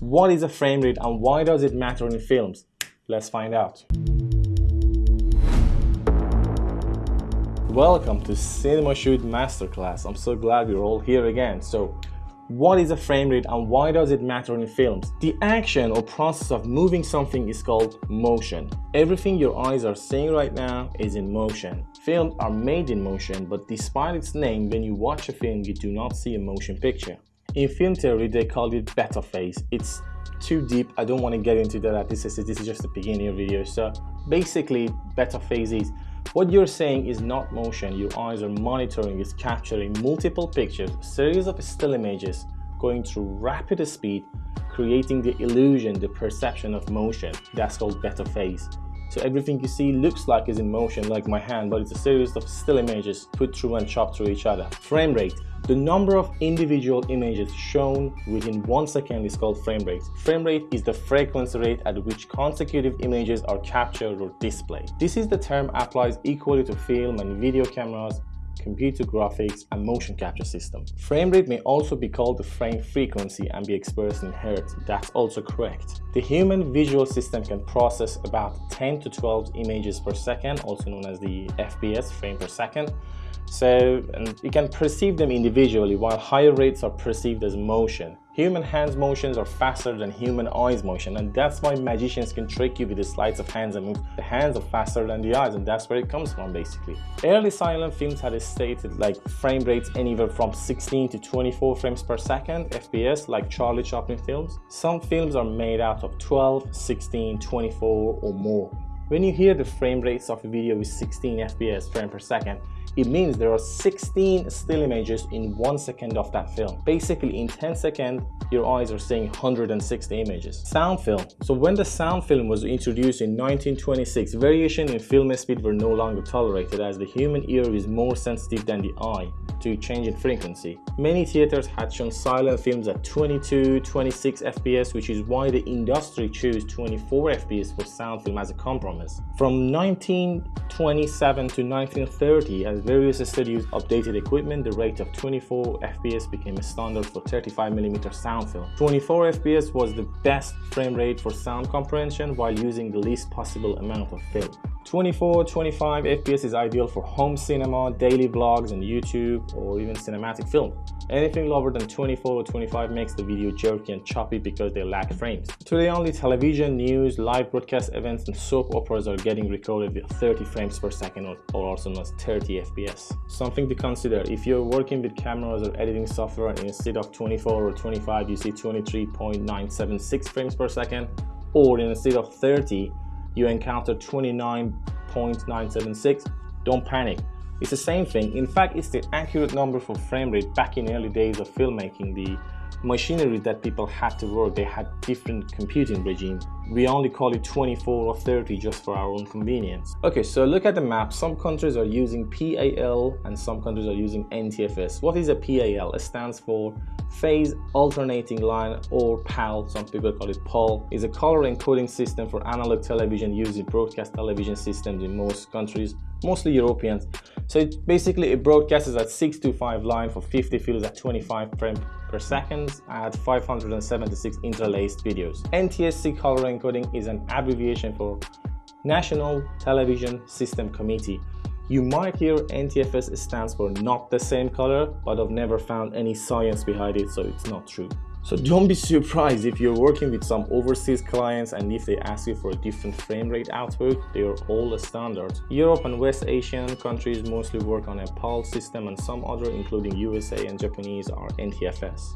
What is a frame rate and why does it matter in films? Let's find out. Welcome to Cinema Shoot Masterclass. I'm so glad we're all here again. So, what is a frame rate and why does it matter in films? The action or process of moving something is called motion. Everything your eyes are seeing right now is in motion. Films are made in motion, but despite its name, when you watch a film, you do not see a motion picture. In film theory, they call it beta phase. It's too deep. I don't want to get into that. This is, this is just the beginning of the video. So basically, beta phase is what you're saying is not motion, your eyes are monitoring is capturing multiple pictures, series of still images going through rapid speed, creating the illusion, the perception of motion. That's called beta phase. So everything you see looks like is in motion like my hand, but it's a series of still images put through and chopped through each other. Frame rate. The number of individual images shown within one second is called frame rate. Frame rate is the frequency rate at which consecutive images are captured or displayed. This is the term applies equally to film and video cameras, computer graphics, and motion capture system. Frame rate may also be called the frame frequency and be expressed in hertz. That's also correct. The human visual system can process about 10 to 12 images per second, also known as the FPS, frame per second, so you can perceive them individually while higher rates are perceived as motion. Human hands motions are faster than human eyes motion and that's why magicians can trick you with the sleights of hands and move. The hands are faster than the eyes and that's where it comes from basically. Early silent films had a stated like frame rates anywhere from 16 to 24 frames per second FPS like Charlie Chaplin films. Some films are made out of 12, 16, 24 or more. When you hear the frame rates of a video with 16 FPS frame per second, it means there are 16 still images in one second of that film. Basically, in 10 seconds, your eyes are seeing 160 images. Sound film. So when the sound film was introduced in 1926, variation in film speed were no longer tolerated as the human ear is more sensitive than the eye to change in frequency. Many theaters had shown silent films at 22, 26 FPS, which is why the industry chose 24 FPS for sound film as a compromise. From 1927 to 1930, as various studios updated equipment, the rate of 24 FPS became a standard for 35mm sound film. 24 FPS was the best frame rate for sound comprehension while using the least possible amount of film. 24, 25 FPS is ideal for home cinema, daily vlogs and YouTube or even cinematic film. Anything lower than 24 or 25 makes the video jerky and choppy because they lack frames. Today only television, news, live broadcast events and soap operas are getting recorded with 30 frames per second or, also known as 30 FPS. Something to consider, if you're working with cameras or editing software and instead of 24 or 25 you see 23.976 frames per second or instead of 30 you encounter 29.976, don't panic. It's the same thing. In fact, it's the accurate number for frame rate back in early days of filmmaking. The machinery that people had to work, they had different computing regime. We only call it 24 or 30 just for our own convenience. Okay, so look at the map. Some countries are using PAL and some countries are using NTFS. What is a PAL? It stands for Phase Alternating Line or PAL, some people call it PAL, is a color encoding system for analog television used in broadcast television systems in most countries, mostly Europeans. So it basically it broadcasts at 625 line for 50 fields at 25 frames per second at 576 interlaced videos. NTSC color encoding is an abbreviation for National Television System Committee. You might hear NTFS stands for not the same color, but I've never found any science behind it, so it's not true. So don't be surprised if you're working with some overseas clients and if they ask you for a different frame rate output, they are all standard. Europe and West Asian countries mostly work on a PAL system and some other including USA and Japanese are NTFS.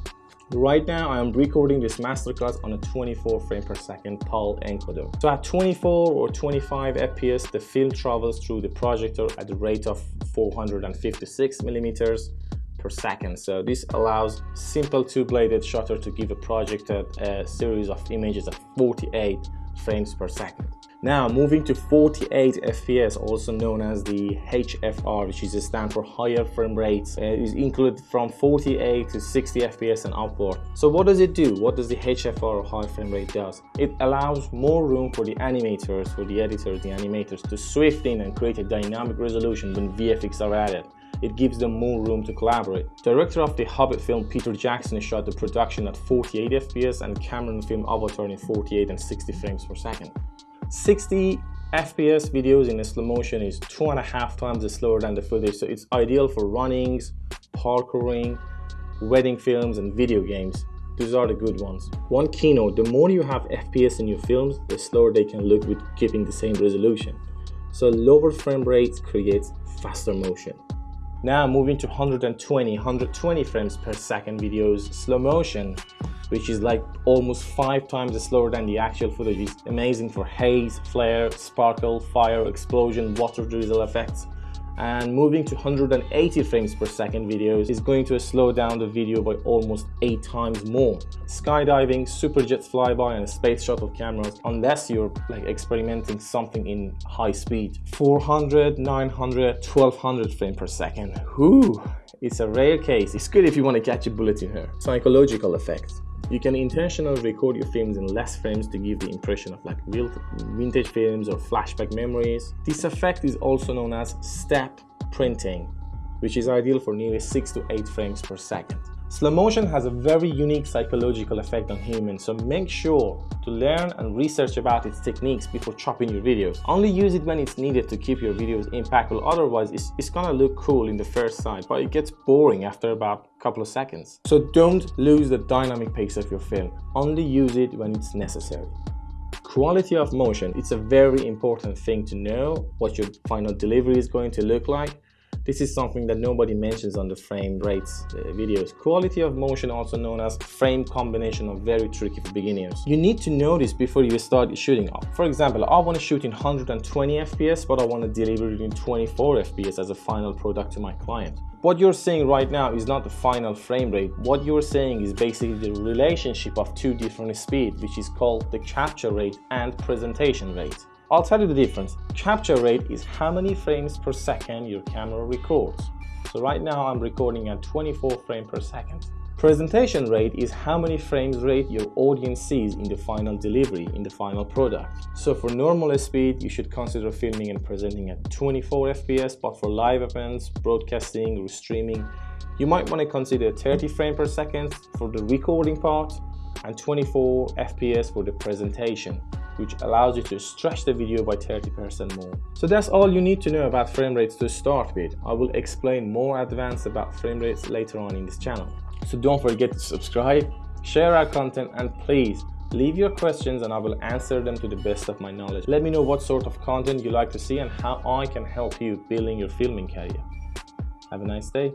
Right now, I am recording this masterclass on a 24 frame per second PAL encoder. So at 24 or 25 FPS, the film travels through the projector at the rate of 456 millimeters per second. So this allows simple two-bladed shutter to give a projected a series of images at 48 frames per second. Now moving to 48 FPS, also known as the HFR, which is a stand for higher frame rates, uh, is included from 48 to 60 FPS and upward. So what does it do? What does the HFR or high frame rate does? It allows more room for the animators, for the editors, the animators to swift in and create a dynamic resolution when VFX are added. it gives them more room to collaborate. Director of the Hobbit film Peter Jackson shot the production at 48 FPS and Cameron film Avatar in 48 and 60 frames per second. 60 FPS videos in slow motion is two and a half times slower than the footage, so it's ideal for runnings, parkouring, wedding films, and video games. These are the good ones. One keynote, the more you have FPS in your films, the slower they can look with keeping the same resolution. So lower frame rates creates faster motion. Now moving to 120, 120 frames per second videos, slow motion, which is like almost five times slower than the actual footage. is amazing for haze, flare, sparkle, fire, explosion, water drizzle effects and moving to 180 frames per second videos is going to slow down the video by almost 8 times more. Skydiving, super superjets flyby and space shuttle cameras unless you're like experimenting something in high speed. 400, 900, 1200 frames per second. Whew, it's a rare case. It's good if you want to catch a bullet in here. Psychological effects. You can intentionally record your films in less frames to give the impression of like vintage films or flashback memories. This effect is also known as step printing, which is ideal for nearly 6 to 8 frames per second. Slow motion has a very unique psychological effect on humans, so make sure to learn and research about its techniques before chopping your videos. Only use it when it's needed to keep your videos impactful, otherwise it's, it's gonna look cool in the first sight, but it gets boring after about a couple of seconds. So don't lose the dynamic pace of your film, only use it when it's necessary. Quality of motion, it's a very important thing to know what your final delivery is going to look like this is something that nobody mentions on the frame rates uh, videos. Quality of motion, also known as frame combination, are very tricky for beginners. You need to know this before you start shooting. For example, I want to shoot in 120 FPS, but I want to deliver it in 24 FPS as a final product to my client. What you're seeing right now is not the final frame rate. What you're saying is basically the relationship of two different speeds, which is called the capture rate and presentation rate. I'll tell you the difference. Capture rate is how many frames per second your camera records. So right now I'm recording at 24 frames per second. Presentation rate is how many frames rate your audience sees in the final delivery, in the final product. So for normal speed, you should consider filming and presenting at 24 FPS, but for live events, broadcasting or streaming, you might want to consider 30 frames per second for the recording part and 24 FPS for the presentation which allows you to stretch the video by 30% more. So that's all you need to know about frame rates to start with. I will explain more advanced about frame rates later on in this channel. So don't forget to subscribe, share our content and please leave your questions and I will answer them to the best of my knowledge. Let me know what sort of content you like to see and how I can help you building your filming career. Have a nice day.